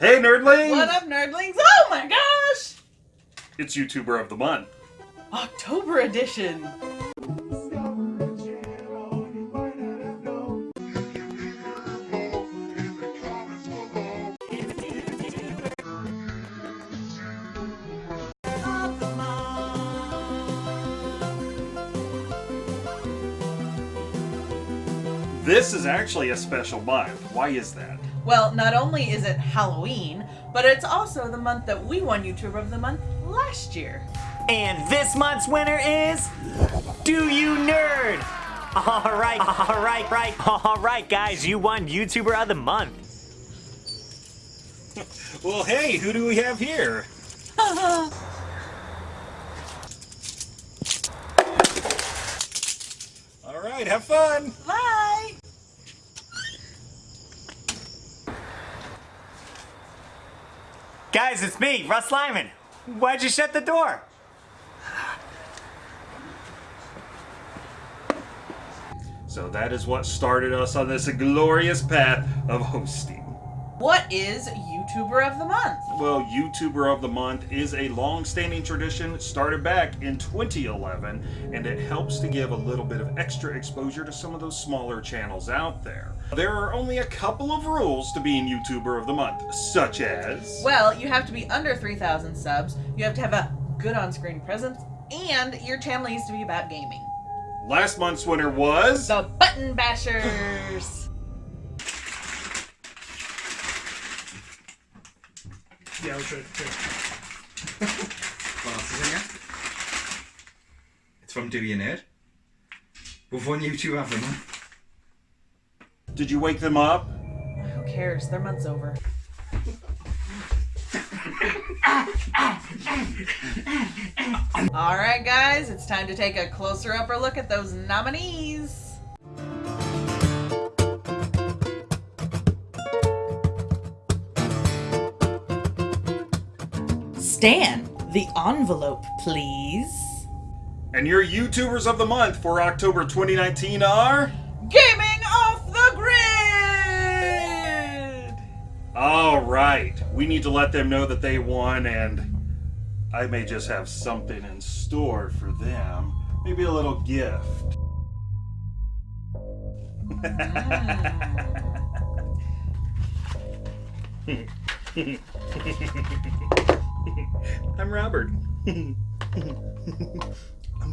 Hey, nerdlings! What up, nerdlings? Oh my gosh! It's YouTuber of the month. October edition. This is actually a special month. Why is that? Well, not only is it Halloween, but it's also the month that we won YouTuber of the Month last year. And this month's winner is Do You Nerd? All right, all right, right, all right, guys, you won YouTuber of the Month. Well, hey, who do we have here? All right, have fun. Bye! Guys, it's me, Russ Lyman. Why'd you shut the door? So that is what started us on this glorious path of hosting. What is YouTuber of the Month? Well, YouTuber of the Month is a long-standing tradition started back in 2011, and it helps to give a little bit of extra exposure to some of those smaller channels out there. There are only a couple of rules to being YouTuber of the Month, such as... Well, you have to be under 3,000 subs, you have to have a good on screen presence, and your channel needs to be about gaming. Last month's winner was... The Button Bashers! Yeah, we should. What else is in here? It's from Do You Nerd. We've won YouTube of the month. Did you wake them up? Who cares? Their month's over. Alright, guys, it's time to take a closer upper look at those nominees. Stan, the envelope, please. And your YouTubers of the Month for October 2019 are... Gaming off the grid! All right, we need to let them know that they won, and I may just have something in store for them. Maybe a little gift. Ah. I'm Robert. I'm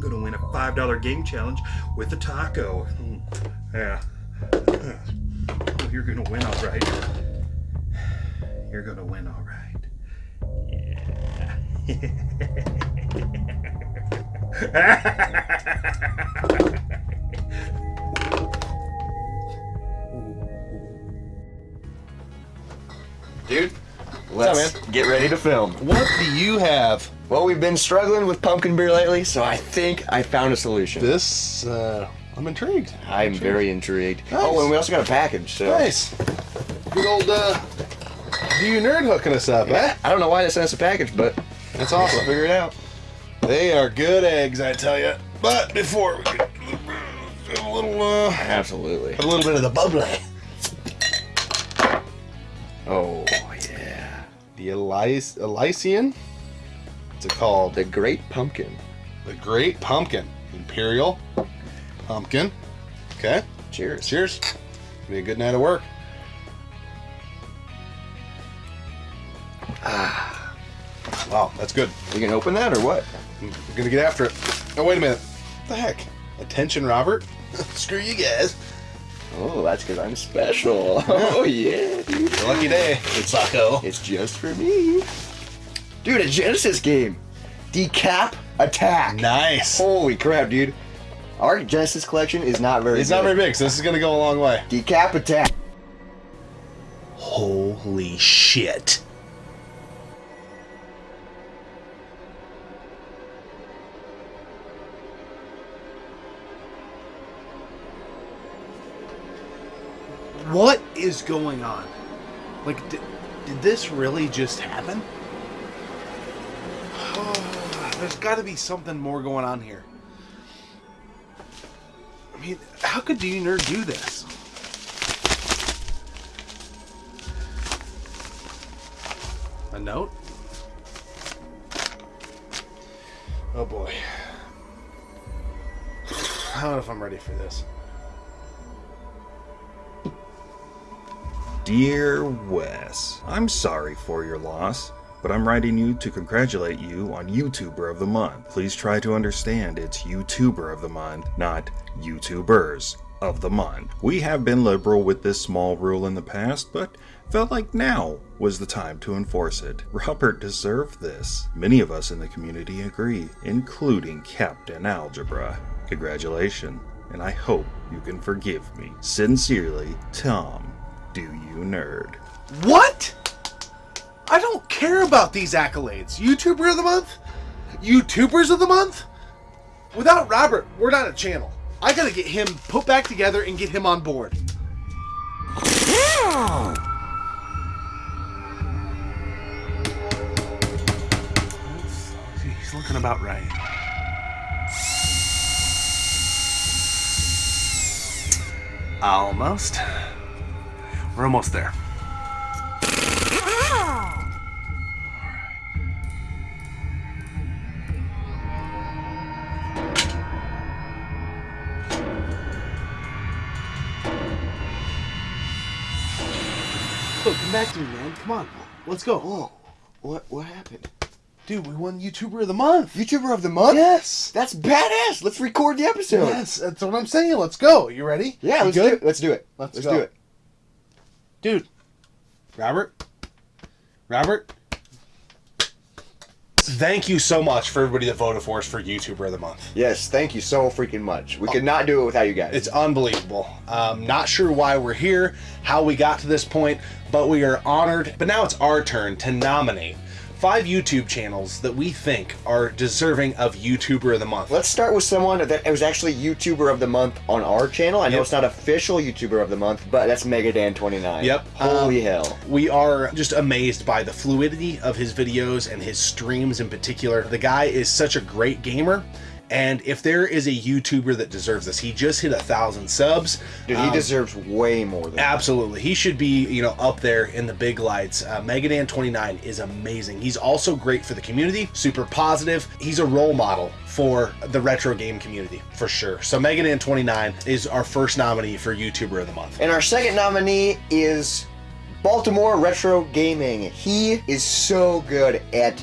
gonna win a $5 game challenge with a taco. Hmm. Yeah. You're gonna win all right. You're gonna win all right. Yeah. Dude, let's up, get ready to film. What do you have? Well, we've been struggling with pumpkin beer lately, so I think I found a solution. This, uh, I'm intrigued. I'm very intrigued. Nice. Oh, and we also got a package, so. Nice. Good old, uh, do you nerd hooking us up, eh? I don't know why they sent us a package, but That's awesome. figure it out. They are good eggs, I tell you. But before we get a little, uh, Absolutely. a little bit of the bubbly. Oh, yeah. The Elys- Elysian. What's it called? The Great Pumpkin. The Great Pumpkin. Imperial Pumpkin. Okay. Cheers. Cheers. Be a good night of work. Ah. Wow, that's good. You can open that or what? I'm gonna get after it. Oh, wait a minute. What the heck? Attention, Robert. Screw you guys. Oh, that's because I'm special. Oh, yeah, dude. Lucky day. It's Sako. It's just for me. Dude, a Genesis game. Decap Attack. Nice. Holy crap, dude. Our Genesis collection is not very It's good. not very big, so this is gonna go a long way. Decap Attack. Holy shit. What is going on? Like, did, did this really just happen? There's got to be something more going on here. I mean, how could D Nerd do this? A note? Oh boy. I don't know if I'm ready for this. Dear Wes, I'm sorry for your loss, but I'm writing you to congratulate you on YouTuber of the Month. Please try to understand it's YouTuber of the Month, not YouTubers of the Month. We have been liberal with this small rule in the past, but felt like now was the time to enforce it. Robert deserved this. Many of us in the community agree, including Captain Algebra. Congratulations, and I hope you can forgive me. Sincerely, Tom. Do you nerd? What? I don't care about these accolades. YouTuber of the month? YouTubers of the month? Without Robert, we're not a channel. I gotta get him put back together and get him on board. He's looking about right. Almost. We're almost there. Look, come back to me, man. Come on. Let's go. Whoa. What what happened? Dude, we won YouTuber of the Month. YouTuber of the month? Yes. That's badass. Let's record the episode. Yes, that's what I'm saying. Let's go. You ready? Yeah, You let's do good? it. Let's do it. Let's Let's go. do it. Dude. Robert? Robert? Thank you so much for everybody that voted for us for YouTuber of the Month. Yes, thank you so freaking much. We could not do it without you guys. It's unbelievable. Um, not sure why we're here, how we got to this point, but we are honored. But now it's our turn to nominate five YouTube channels that we think are deserving of YouTuber of the Month. Let's start with someone that was actually YouTuber of the month on our channel. I know Yep. it's not official YouTuber of the month, but that's Megadan29. Yep. Holy Um, hell. We are just amazed by the fluidity of his videos and his streams in particular. The guy is such a great gamer. And if there is a YouTuber that deserves this, he just hit a thousand subs. Dude, he Um, deserves way more than that. Absolutely. He should be, you know, up there in the big lights. Uh, Megadan29 is amazing. He's also great for the community, super positive. He's a role model for the retro game community, for sure. So Megadan29 is our first nominee for YouTuber of the Month. And our second nominee is Baltimore Retro Gaming. He is so good at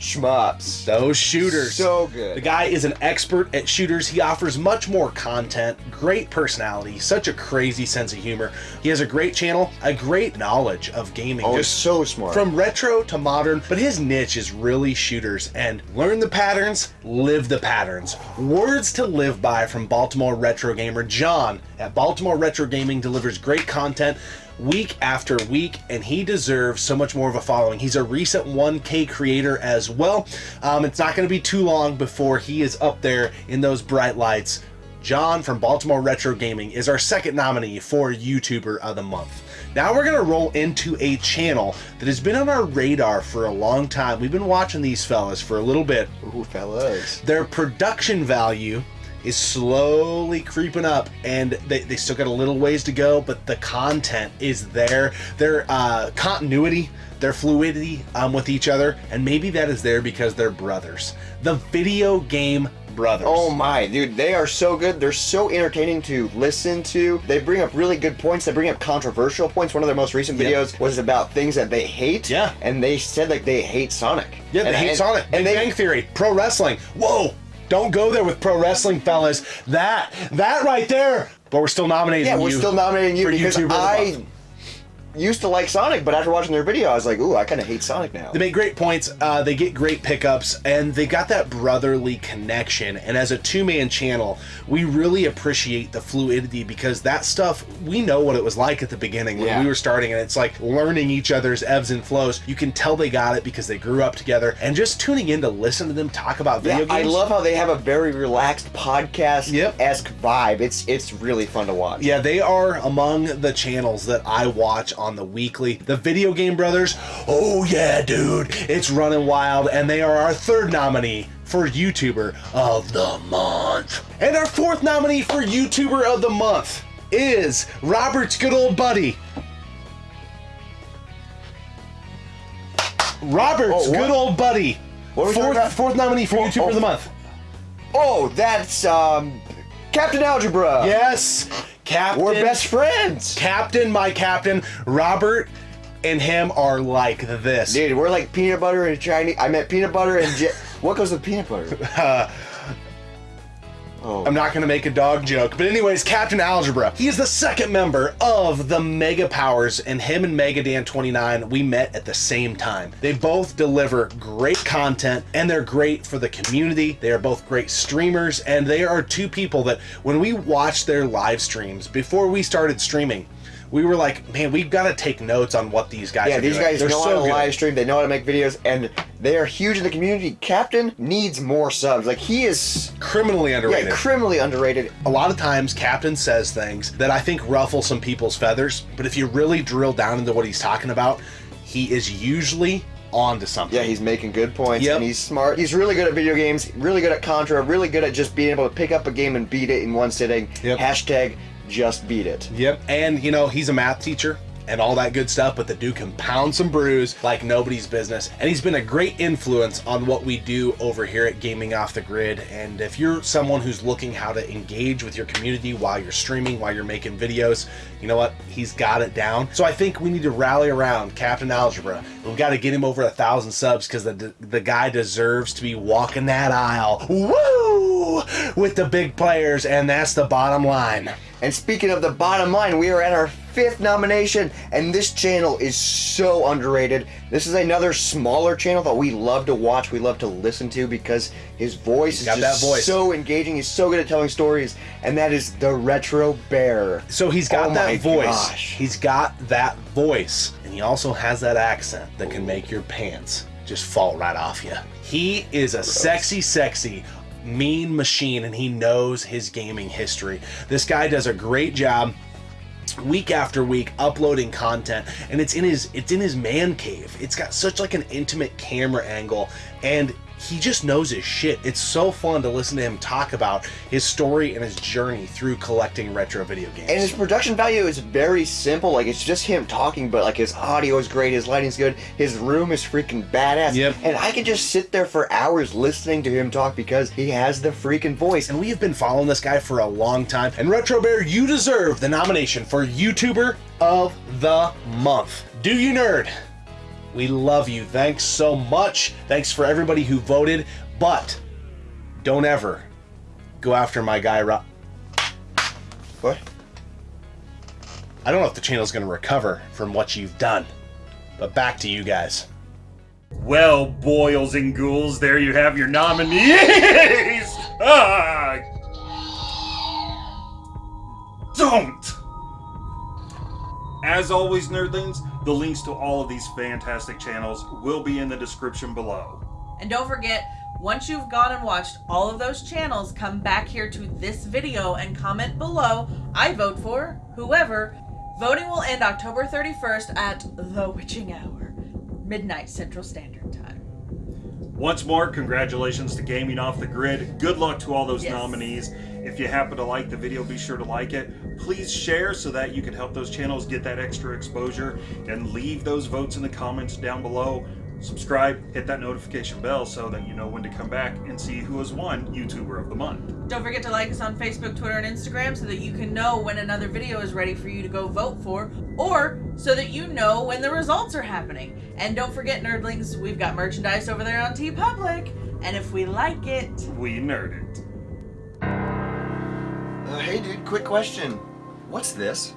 shmups. Those shooters. So good. The guy is an expert at shooters. He offers much more content, great personality, such a crazy sense of humor. He has a great channel, a great knowledge of gaming. Oh, just so smart. From retro to modern, but his niche is really shooters and learn the patterns, live the patterns. Words to live by from Baltimore Retro Gamer John at Baltimore Retro Gaming delivers great content week after week, and he deserves so much more of a following. He's a recent 1K creator as well. Um, it's not going to be too long before he is up there in those bright lights. John from Baltimore Retro Gaming is our second nominee for YouTuber of the Month. Now we're gonna roll into a channel that has been on our radar for a long time. We've been watching these fellas for a little bit. Ooh, fellas. Their production value is slowly creeping up and they, they still got a little ways to go, but the content is there. Their uh, continuity, their fluidity um, with each other, and maybe that is there because they're brothers. The video game brothers. Oh my, dude, they are so good. They're so entertaining to listen to. They bring up really good points. They bring up controversial points. One of their most recent Yeah. videos was about things that they hate. Yeah. And they said like they hate Sonic. Yeah, they and, hate and- Sonic. And they Bang Theory, pro wrestling. Whoa! Don't go there with pro wrestling, fellas. That, that right there. But we're still nominating Yeah, we're still nominating you for because the I. used to like Sonic, but after watching their video, I was like, ooh, I kind of hate Sonic now. They make great points. Uh, they get great pickups, and they got that brotherly connection. And as a two-man channel, we really appreciate the fluidity because that stuff we know what it was like at the beginning when Yeah. we were starting, and it's like learning each other's ebbs and flows. You can tell they got it because they grew up together, and just tuning in to listen to them talk about video Yeah, I love how they have a very relaxed podcast Yep. esque vibe. It's it's really fun to watch. Yeah, they are among the channels that I watch on the weekly. The Video Game Brothers, oh yeah, dude, it's running wild, and they are our third nominee for YouTuber of the Month. And our fourth nominee for YouTuber of the Month is Robert's good old buddy, Robert's Oh, good old buddy. What are we Fourth, fourth nominee for Oh, YouTuber oh. of the month. Oh, that's um, Captain Algebra. Yes, Captain. We're best friends. Captain, my captain, Robert, and him are like this. Dude, we're like peanut butter and Chinese. I meant peanut butter and what goes with peanut butter? Uh, Oh, I'm not gonna make a dog joke, but anyways, Captain Algebra. He is the second member of the Mega Powers, and him and Mega Dan 29, we met at the same time. They both deliver great content, and they're great for the community. They are both great streamers, and they are two people that when we watched their live streams before we started streaming, we were like, man, we've got to take notes on what these guys yeah, are these doing. guys They're know so how to live stream. They know how to make videos, and they are huge in the community. Captain needs more subs. Like he is, Criminally underrated. yeah, criminally underrated. a lot of times captain says things that i think ruffle some people's feathers but if you really drill down into what he's talking about he is usually on to something Yeah, he's making good points, Yep. and he's smart. He's really good at video games. Really good at Contra. Really good at just being able to pick up a game and beat it in one sitting. Yep. Hashtag just beat it. yep. And you know he's a math teacher and all that good stuff but the dude can pound some brews like nobody's business. And he's been a great influence on what we do over here at gaming off the grid. And if you're someone who's looking how to engage with your community while you're streaming while you're making videos you know what? He's got it down. So i think we need to rally around captain algebra. We've got to get him over a thousand subs because the, the guy deserves to be walking that aisle. Woo! With the big players and that's the bottom line And speaking of the bottom line, we are at our fifth nomination, and this channel is so underrated. This is another smaller channel that we love to watch, we love to listen to because his voice is just that voice. so engaging. He's so good at telling stories, and that is the Retro Bear. So he's got Oh that voice. gosh. He's got that voice. And he also has that accent that can make your pants just fall right off you. He is a sexy, sexy, mean machine and he knows his gaming history. This guy does a great job week after week uploading content and it's in his it's in his man cave it's got such like an intimate camera angle and he just knows his shit it's so fun to listen to him talk about his story and his journey through collecting retro video games And his production value is very simple. Like it's just him talking, but like his audio is great, his lighting's good, his room is freaking badass. Yep. And I could just sit there for hours listening to him talk because he has the freaking voice. and we have been following this guy for a long time. And Retro Bear, you deserve the nomination for YouTuber of the Month. Do you nerd? We love you. Thanks so much. Thanks for everybody who voted. But don't ever go after my guy, Rob. What? I don't know if the channel's going to recover from what you've done. But back to you guys. Well, boils and ghouls, there you have your nominees! Ah! Don't! As always, nerdlings, the links to all of these fantastic channels will be in the description below. And don't forget, once you've gone and watched all of those channels, come back here to this video and comment below, I vote for whoever. Voting will end October 31st at the witching hour, midnight Central Standard. Once more, congratulations to Gaming Off the Grid. Good luck to all those Yes. nominees. If you happen to like the video, be sure to like it. Please share so that you can help those channels get that extra exposure and leave those votes in the comments down below. Subscribe, hit that notification bell so that you know when to come back and see who has won YouTuber of the Month. Don't forget to like us on Facebook, Twitter, and Instagram so that you can know when another video is ready for you to go vote for, or so that you know when the results are happening. And don't forget, nerdlings, we've got merchandise over there on TeePublic, and if we like it, We nerd it. Uh, hey dude, quick question. What's this?